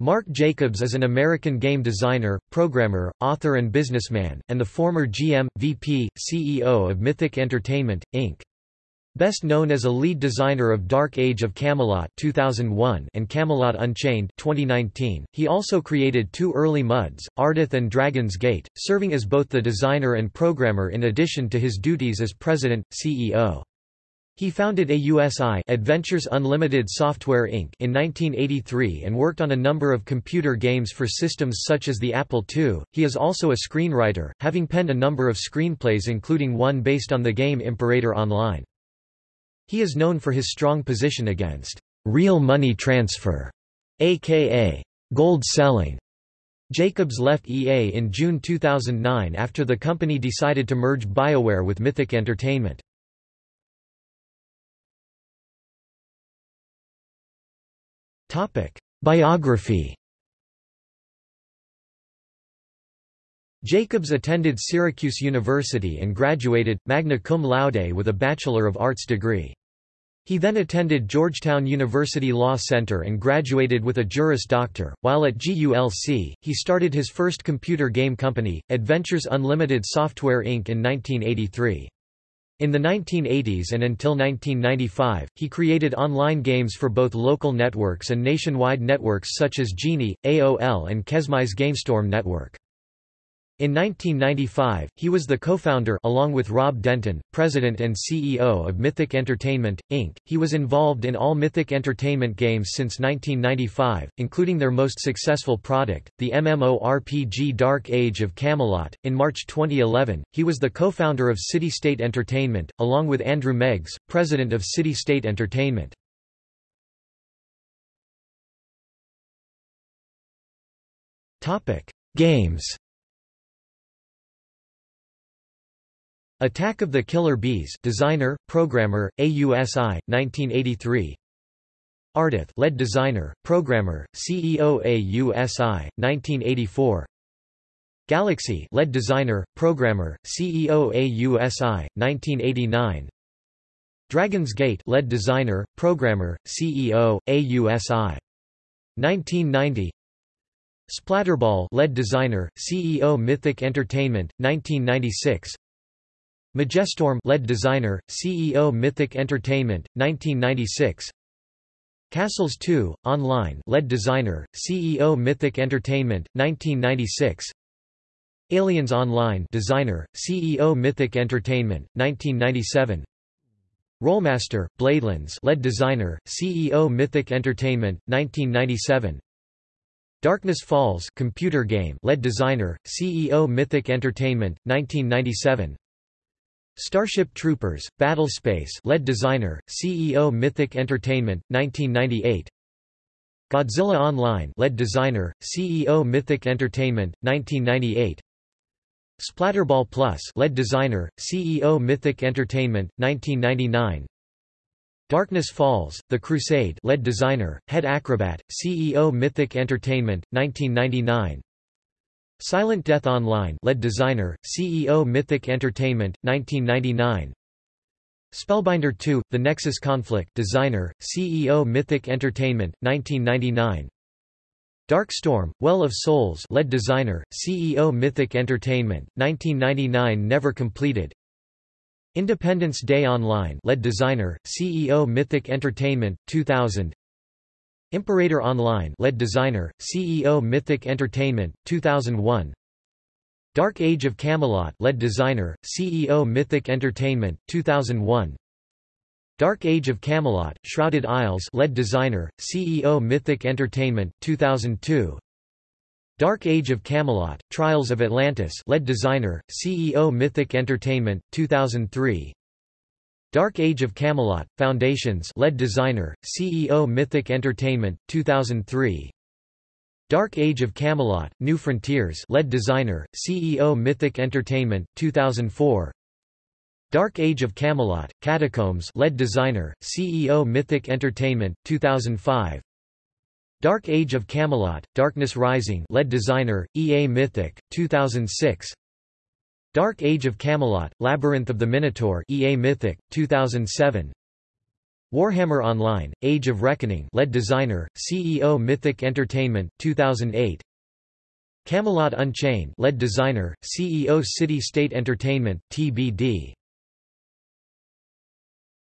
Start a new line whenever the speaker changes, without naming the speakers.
Mark Jacobs is an American game designer, programmer, author and businessman, and the former GM, VP, CEO of Mythic Entertainment, Inc. Best known as a lead designer of Dark Age of Camelot 2001 and Camelot Unchained 2019, he also created two early MUDs, Aradath and Dragon's Gate, serving as both the designer and programmer in addition to his duties as president, CEO. He founded AUSI Adventures Unlimited Software Inc. in 1983 and worked on a number of computer games for systems such as the Apple II. He is also a screenwriter, having penned a number of screenplays including one based on the game Imperator Online. He is known for his strong position against real money transfer, aka gold selling. Jacobs left EA in June 2009 after the company decided to merge BioWare with Mythic Entertainment. Biography Jacobs attended Syracuse University and graduated, magna cum laude with a Bachelor of Arts degree. He then attended Georgetown University Law Center and graduated with a Juris Doctor. While at GULC, he started his first computer game company, Adventures Unlimited Software Inc. in 1983. In the 1980s and until 1995, he created online games for both local networks and nationwide networks such as Genie, AOL and Kesmai's GameStorm network. In 1995, he was the co-founder along with Rob Denton, president and CEO of Mythic Entertainment, Inc. He was involved in all Mythic Entertainment games since 1995, including their most successful product, the MMORPG Dark Age of Camelot. In March 2011, he was the co-founder of City State Entertainment, along with Andrew Meggs, president of City State Entertainment. Games Attack of the Killer Bees designer, programmer, AUSI, 1983 Aradath lead designer, programmer, CEO AUSI, 1984 Galaxy lead designer, programmer, CEO AUSI, 1989 Dragon's Gate lead designer, programmer, CEO, AUSI. 1990 Splatterball lead designer, CEO Mythic Entertainment, 1996 Magestorm lead designer, CEO Mythic Entertainment, 1996 Castles 2, online lead designer, CEO Mythic Entertainment, 1996 Aliens Online designer, CEO Mythic Entertainment, 1997 Rolemaster, Bladelands lead designer, CEO Mythic Entertainment, 1997 Darkness Falls computer game lead designer, CEO Mythic Entertainment, 1997 Starship Troopers, Battlespace lead designer, CEO Mythic Entertainment, 1998 Godzilla Online lead designer, CEO Mythic Entertainment, 1998 Splatterball Plus lead designer, CEO Mythic Entertainment, 1999 Darkness Falls, The Crusade lead designer, head acrobat, CEO Mythic Entertainment, 1999 Silent Death Online lead designer, CEO Mythic Entertainment, 1999 Spellbinder 2, The Nexus Conflict designer, CEO Mythic Entertainment, 1999 Dark Storm, Well of Souls lead designer, CEO Mythic Entertainment, 1999 never completed. Independence Day Online lead designer, CEO Mythic Entertainment, 2000 Imperator Online lead designer, CEO Mythic Entertainment, 2001 Dark Age of Camelot lead designer, CEO Mythic Entertainment, 2001 Dark Age of Camelot, Shrouded Isles lead designer, CEO Mythic Entertainment, 2002 Dark Age of Camelot, Trials of Atlantis lead designer, CEO Mythic Entertainment, 2003 Dark Age of Camelot, Foundations lead designer, CEO Mythic Entertainment, 2003 Dark Age of Camelot, New Frontiers lead designer, CEO Mythic Entertainment, 2004 Dark Age of Camelot, Catacombs lead designer, CEO Mythic Entertainment, 2005 Dark Age of Camelot, Darkness Rising lead designer, EA Mythic, 2006 Dark Age of Camelot, Labyrinth of the Minotaur EA Mythic, 2007 Warhammer Online: Age of Reckoning lead designer, CEO Mythic Entertainment 2008 Camelot Unchained lead designer, CEO City State Entertainment TBD